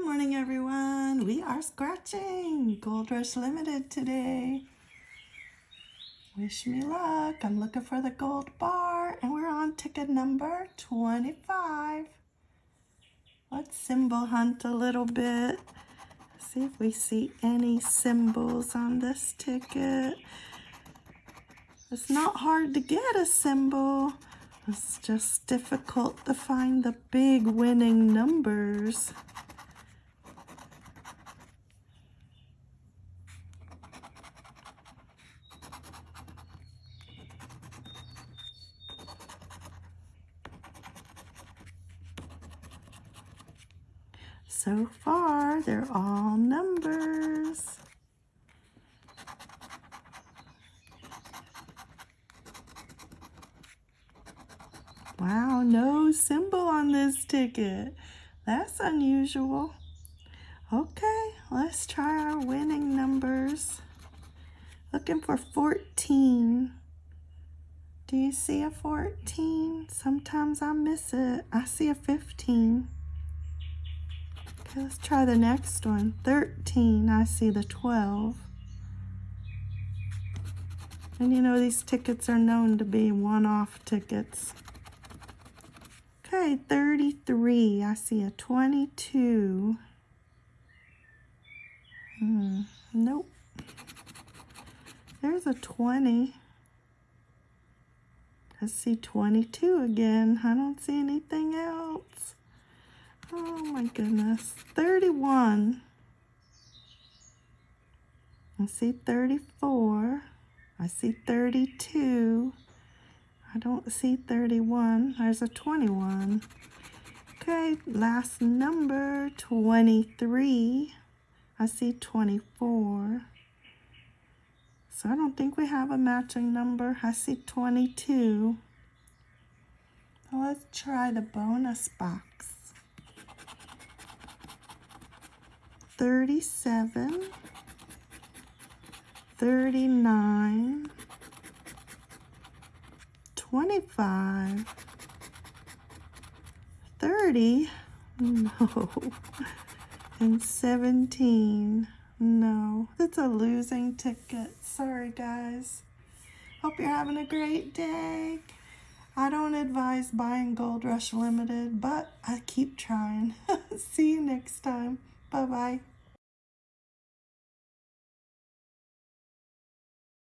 morning, everyone. We are scratching Gold Rush Limited today. Wish me luck. I'm looking for the gold bar, and we're on ticket number 25. Let's symbol hunt a little bit. See if we see any symbols on this ticket. It's not hard to get a symbol. It's just difficult to find the big winning numbers. So far, they're all numbers. Wow, no symbol on this ticket. That's unusual. Okay, let's try our winning numbers. Looking for 14. Do you see a 14? Sometimes I miss it. I see a 15. Okay, let's try the next one. 13, I see the 12. And you know, these tickets are known to be one-off tickets. Okay, 33. I see a 22. Hmm, nope. There's a 20. I see 22 again. I don't see anything else. Oh my goodness. 31. I see 34. I see 32. I don't see 31. There's a 21. Okay, last number, 23. I see 24. So I don't think we have a matching number. I see 22. So let's try the bonus box. 37, 39, 25, 30, no, and 17, no. That's a losing ticket. Sorry, guys. Hope you're having a great day. I don't advise buying Gold Rush Limited, but I keep trying. See you next time. Bye-bye.